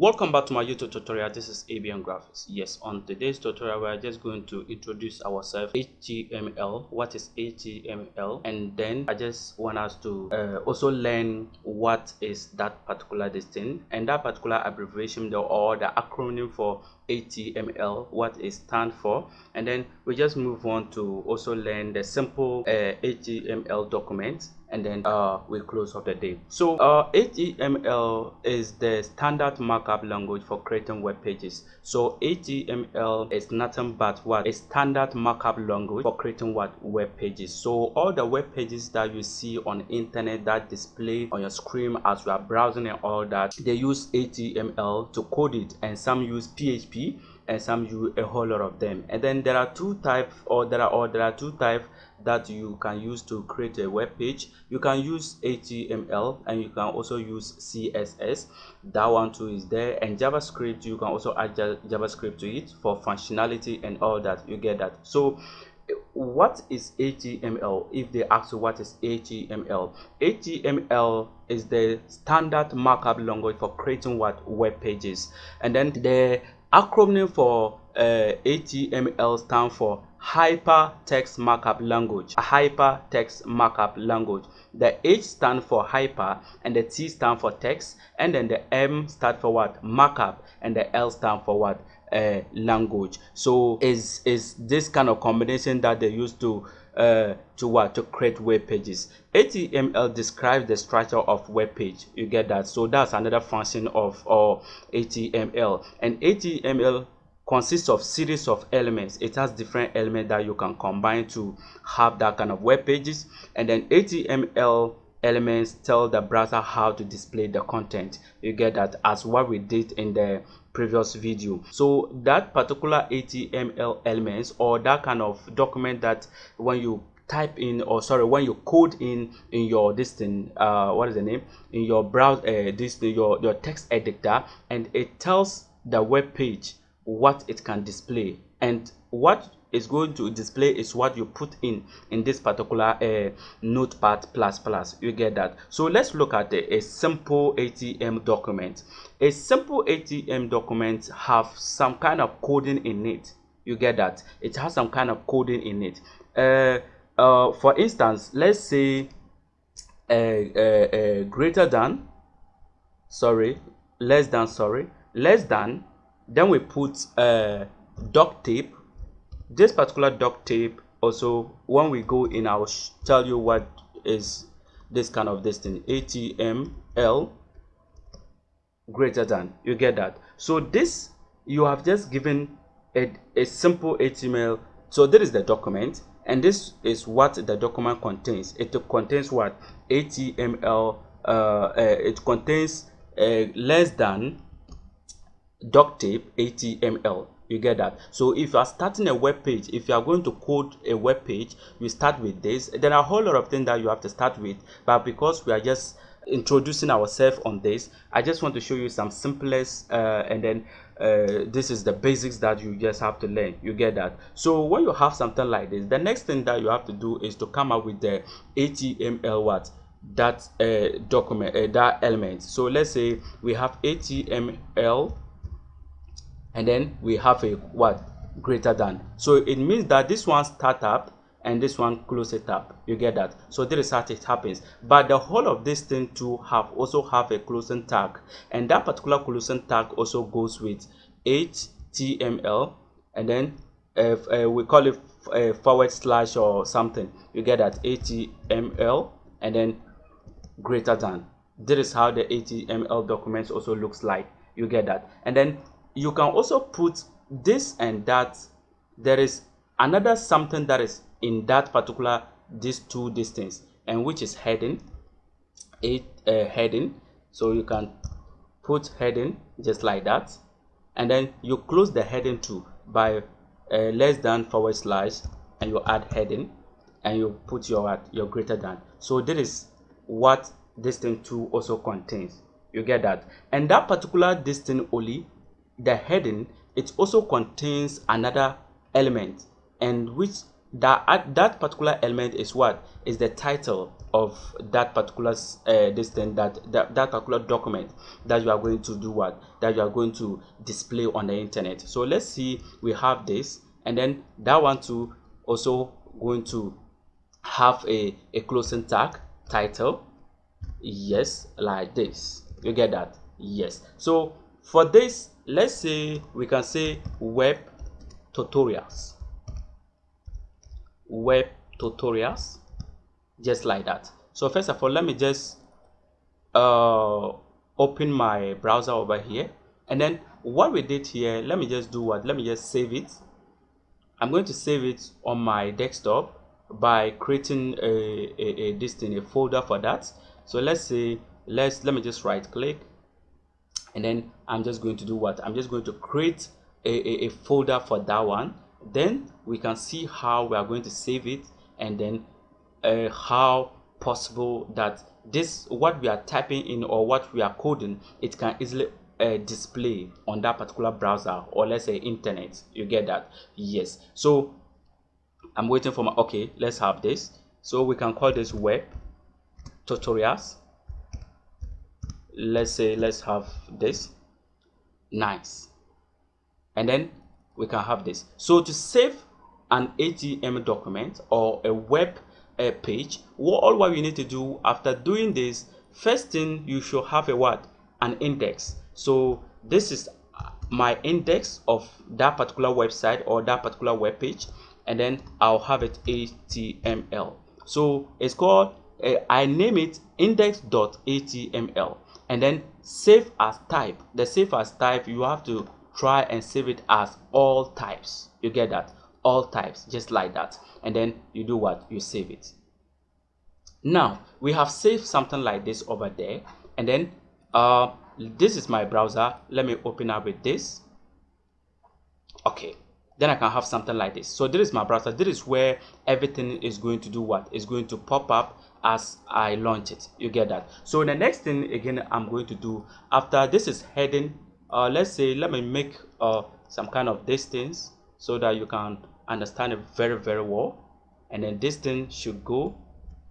welcome back to my youtube tutorial. This is abn graphics. Yes on today's tutorial we're just going to introduce ourselves html what is html and then i just want us to uh, also learn what is that particular thing. And that particular abbreviation or the acronym for html what it stands for. And then we just move on to also learn the simple uh, html document and then uh, we close of the day. So uh, HTML is the standard markup language for creating web pages. So HTML is nothing but what a standard markup language for creating what web pages. So all the web pages that you see on internet that display on your screen as you are browsing and all that, they use HTML to code it, and some use PHP and some use a whole lot of them. And then there are two types, or there are or there are two types that you can use to create a web page. You can use html and you can also use css that one too is there. And javascript you can also add javascript to it for functionality and all that. You get that. So what is html if they ask you what is html html is the standard markup language for creating what web pages. And then the acronym for uh, html stands for hypertext markup language. A hypertext markup language. The h stand for hyper and the t stand for text and then the m stand for what? Markup and the l stand for what? Uh, language. So is is this kind of combination that they use to uh, to what? To create web pages. Html describes the structure of web page. You get that? So that's another function of or html and html consists of series of elements. It has different elements that you can combine to have that kind of web pages. And then html elements tell the browser how to display the content. You get that? As what we did in the previous video. So that particular html elements or that kind of document that when you type in or sorry when you code in in your this thing uh what is the name? In your browser uh, this your your text editor and it tells the web page what it can display. And what is going to display is what you put in in this particular uh, notepad plus plus. You get that? So let's look at a, a simple html document. A simple html document have some kind of coding in it. You get that? It has some kind of coding in it. Uh, uh, for instance let's say uh, greater than sorry less than sorry less than then we put uh, doctype this particular doctype also when we go in i'll tell you what is this kind of this thing. Html greater than you get that? So this you have just given a, a simple html so this is the document and this is what the document contains. It contains what? Html uh, uh, it contains uh, less than doctype html you get that? So if you are starting a web page if you are going to code a web page you start with this. There are a whole lot of things that you have to start with but because we are just introducing ourselves on this i just want to show you some simplest uh, and then uh, this is the basics that you just have to learn. You get that? So when you have something like this the next thing that you have to do is to come up with the html what? That uh, document uh, that element. So let's say we have html and then we have a what greater than. So it means that this one start up and this one close it up. You get that? So this is how it happens. But the whole of this thing to have also have a closing tag. And that particular closing tag also goes with html and then uh, uh, we call it a uh, forward slash or something. You get that? Html and then greater than. This is how the html documents also looks like. You get that? And then you can also put this and that. There is another something that is in that particular these two distance and which is heading. It uh, heading. So you can put heading just like that. And then you close the heading too by uh, less than forward slash and you add heading and you put your your greater than. So this is what this thing also contains. You get that? And that particular distance only the heading it also contains another element and which that that particular element is what? Is the title of that particular uh, this thing that, that that particular document that you are going to do what? That you are going to display on the internet. So let's see we have this and then that one too also going to have a a closing tag title yes like this. You get that? Yes. So for this let's say we can say web tutorials. Web tutorials just like that. So first of all let me just uh, open my browser over here. And then what we did here let me just do what let me just save it. I'm going to save it on my desktop by creating a, a, a this thing a folder for that. So let's say let's let me just right click. And then i'm just going to do what? I'm just going to create a, a, a folder for that one. Then we can see how we are going to save it and then uh, how possible that this what we are typing in or what we are coding it can easily uh, display on that particular browser or let's say internet. You get that? Yes. So i'm waiting for my okay let's have this. So we can call this web tutorials. Let's say let's have this nice. And then we can have this. So to save an html document or a web uh, page all what you need to do after doing this first thing you should have a what? An index. So this is my index of that particular website or that particular web page and then i'll have it html so it's called uh, i name it index.html and then save as type. The save as type you have to try and save it as all types. You get that? All types just like that. And then you do what? You save it. Now we have saved something like this over there. And then uh this is my browser. Let me open up with this. Okay. Then i can have something like this. So this is my browser. This is where everything is going to do what? Is going to pop up as i launch it. You get that? So the next thing again i'm going to do after this is heading uh, let's say let me make uh, some kind of distance so that you can understand it very very well. And then this thing should go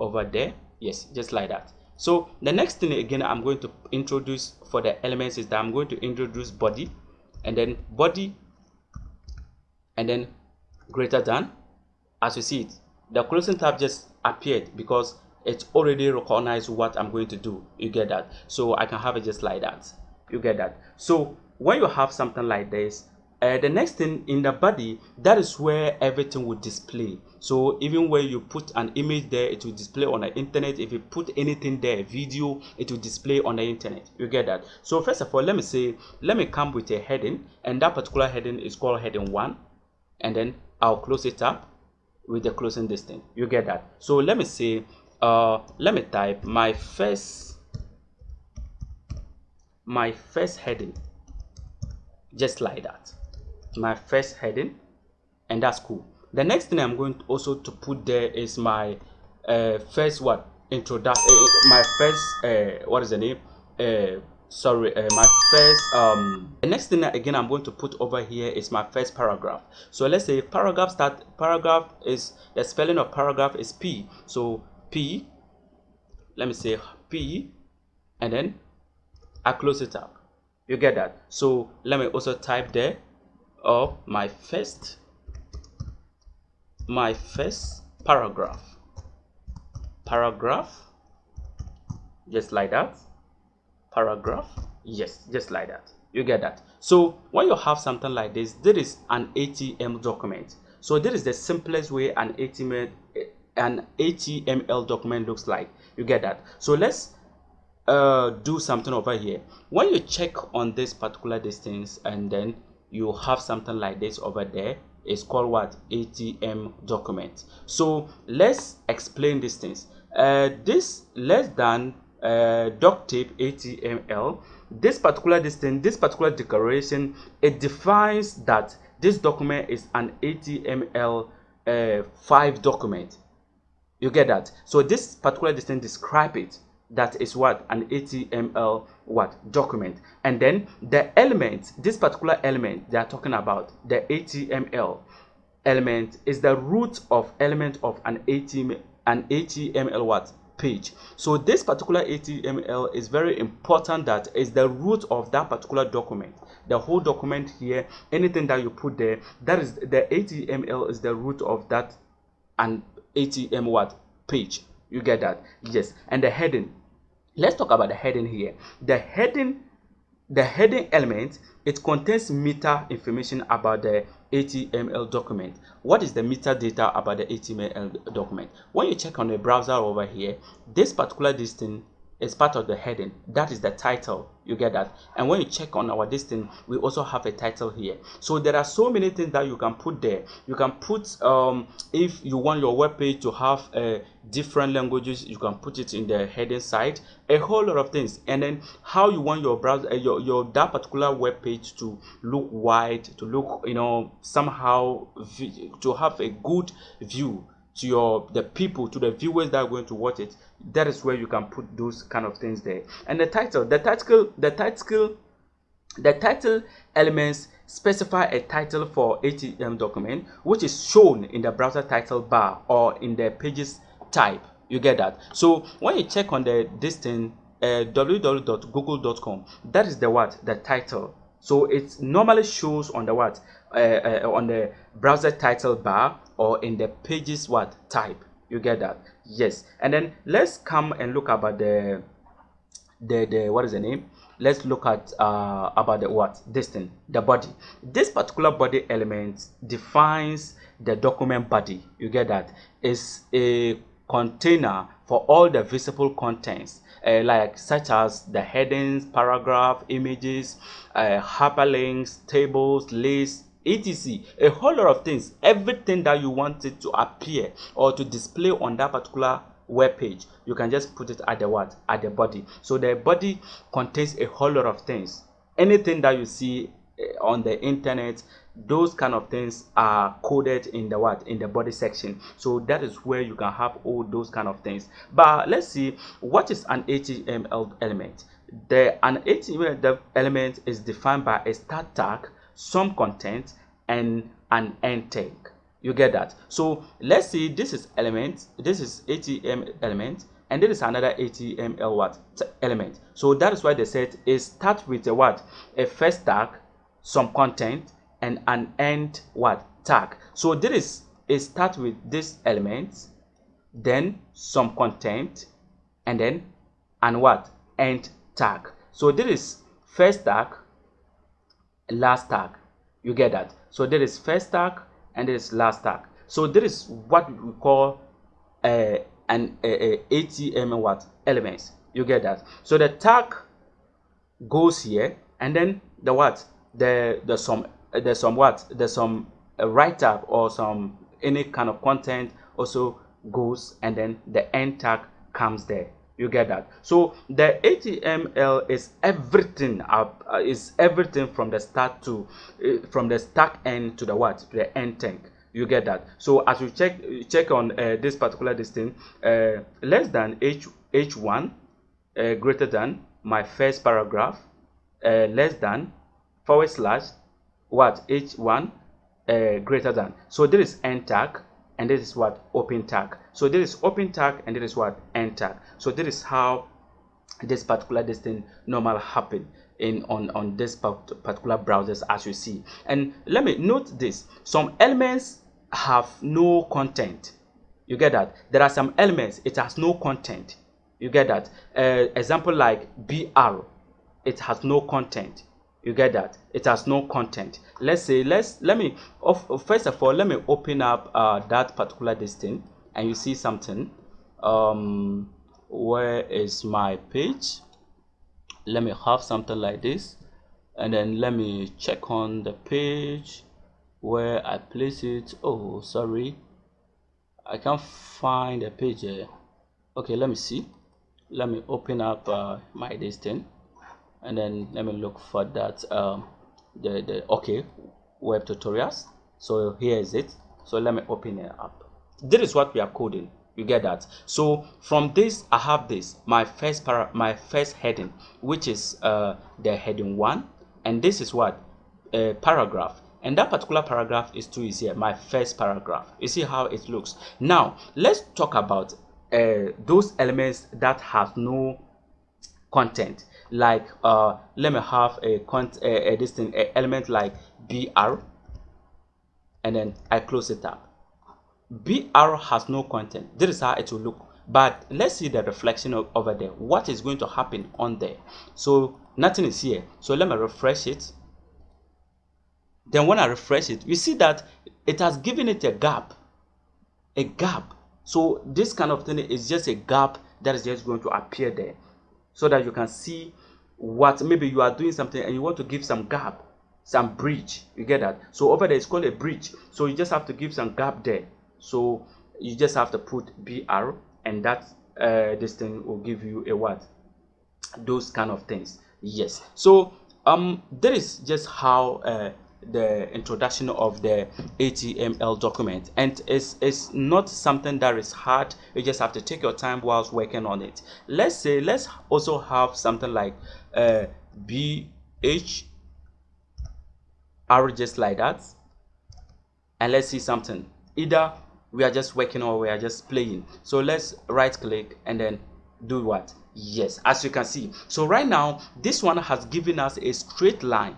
over there. Yes just like that. So the next thing again i'm going to introduce for the elements is that i'm going to introduce body. And then body and then greater than as you see it. The closing tab just appeared because it's already recognized what i'm going to do. You get that? So i can have it just like that. You get that? So when you have something like this uh, the next thing in the body that is where everything will display. So even when you put an image there it will display on the internet. If you put anything there video it will display on the internet. You get that? So first of all let me say let me come with a heading and that particular heading is called heading one. And then i'll close it up with the closing this thing. You get that? So let me say uh let me type my first my first heading just like that. My first heading and that's cool. The next thing i'm going to also to put there is my uh, first what? Introduction uh, my first uh, what is the name? Uh, sorry uh, my first um the next thing again i'm going to put over here is my first paragraph. So let's say paragraph start paragraph is the spelling of paragraph is p. So p let me say p and then I close it up. You get that? So let me also type there of my first my first paragraph. Paragraph just like that. Paragraph yes just like that. You get that? So when you have something like this this is an html document. So this is the simplest way an html an html document looks like. You get that? So let's uh, do something over here. When you check on this particular distance and then you have something like this over there it's called what? Html document. So let's explain these things uh, this less than uh, doctype html this particular distance this particular declaration it defines that this document is an html uh, 5 document you get that? So this particular distance describe it. That is what? An html what? Document. And then the element this particular element they are talking about the html element is the root of element of an HTML an HTML what? Page. So this particular HTML is very important that is the root of that particular document. The whole document here, anything that you put there, that is the HTML is the root of that and HTML what page. You get that? Yes. And the heading. Let's talk about the heading here. The heading the heading element it contains meta information about the HTML document. What is the metadata about the HTML document? When you check on the browser over here, this particular distance is part of the heading. That is the title. You get that? And when you check on our listing we also have a title here. So there are so many things that you can put there. You can put um, if you want your web page to have uh, different languages you can put it in the heading side. A whole lot of things. And then how you want your browser uh, your, your that particular web page to look wide to look you know somehow to have a good view to your the people to the viewers that are going to watch it that is where you can put those kind of things there. And the title the title the title the title elements specify a title for html document which is shown in the browser title bar or in the pages type. You get that? So when you check on the this thing uh, www.google.com that is the what? The title. So it normally shows on the what? Uh, uh, on the browser title bar or in the pages what? Type. You get that? Yes. And then let's come and look about the the the what is the name? Let's look at uh about the what? This thing the body. This particular body element defines the document body. You get that? Is a container for all the visible contents uh, like such as the headings paragraph images uh, hyperlinks tables lists etc a whole lot of things everything that you wanted to appear or to display on that particular web page you can just put it at the what? At the body. So the body contains a whole lot of things. Anything that you see eh, on the internet those kind of things are coded in the what? In the body section. So that is where you can have all those kind of things. But let's see what is an html element? The an html element is defined by a start tag some content and an end tag. You get that? So let's see this is element this is html element and this is another html what? Element. So that is why they said it start with a what? A first tag some content and an end what? Tag. So this is it start with this element then some content and then and what? End tag. So this is first tag last tag. You get that? So there is first tag and there is last tag. So there is what we call uh, an a, a html what? Elements. You get that? So the tag goes here and then the what? The the some there's some what? There's some uh, write-up or some any kind of content also goes and then the end tag comes there you get that? So the html is everything up uh, is everything from the start to uh, from the start end to the what? To the end tag. You get that? So as you check check on uh, this particular distance uh, less than h h1 uh, greater than my first paragraph uh, less than forward slash what? H1 greater than. So this is end tag and this is what open tag. So this is open tag and this is what end tag. So this is how this particular this thing normal happen in on on this particular browsers as you see. And let me note this. Some elements have no content. You get that? There are some elements it has no content. You get that? Uh, example like br it has no content you get that? It has no content. Let's say let's let me first of all let me open up uh, that particular distance and you see something. Um where is my page? Let me have something like this and then let me check on the page where I place it. Oh sorry. I can't find the page here. Okay let me see. Let me open up uh, my distance and then let me look for that um, the, the okay web tutorials. So here is it. So let me open it up. This is what we are coding. You get that? So from this i have this my first para my first heading which is uh the heading one. And this is what? A paragraph. And that particular paragraph is is here my first paragraph. You see how it looks? Now let's talk about uh, those elements that have no content like uh let me have a cont a, a distinct a element like br and then i close it up. Br has no content. This is how it will look. But let's see the reflection over there. What is going to happen on there? So nothing is here. So let me refresh it. Then when i refresh it you see that it has given it a gap. A gap. So this kind of thing is just a gap that is just going to appear there. So that you can see what maybe you are doing something and you want to give some gap some bridge you get that? So over there it's called a bridge. So you just have to give some gap there. So you just have to put br and that uh, this thing will give you a what? Those kind of things. Yes. So um that is just how uh, the introduction of the HTML document. And it's, it's not something that is hard. You just have to take your time whilst working on it. Let's say let's also have something like uh, BH just like that. And let's see something. Either we are just working or we are just playing. So let's right click and then do what? Yes as you can see. So right now this one has given us a straight line.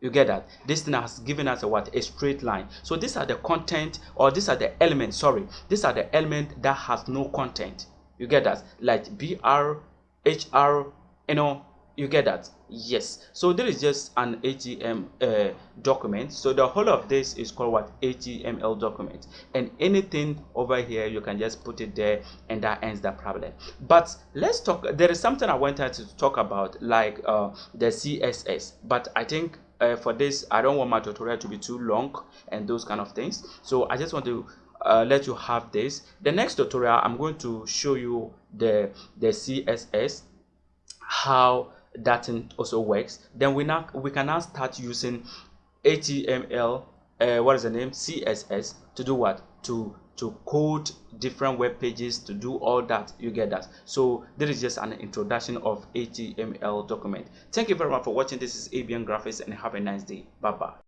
You get that? This thing has given us a what? A straight line. So these are the content or these are the elements sorry. These are the element that has no content. You get that? Like br hr you know you get that? Yes. So there is just an html uh, document. So the whole of this is called what? Html document. And anything over here you can just put it there and that ends the problem. But let's talk there is something i wanted to talk about like uh, the css but i think uh, for this i don't want my tutorial to be too long and those kind of things. So i just want to uh, let you have this. The next tutorial i'm going to show you the the css how that also works. Then we now we can now start using html uh, what is the name? Css to do what? To to code different web pages to do all that. You get that? So this is just an introduction of html document. Thank you very much for watching. This is abn graphics and have a nice day. Bye bye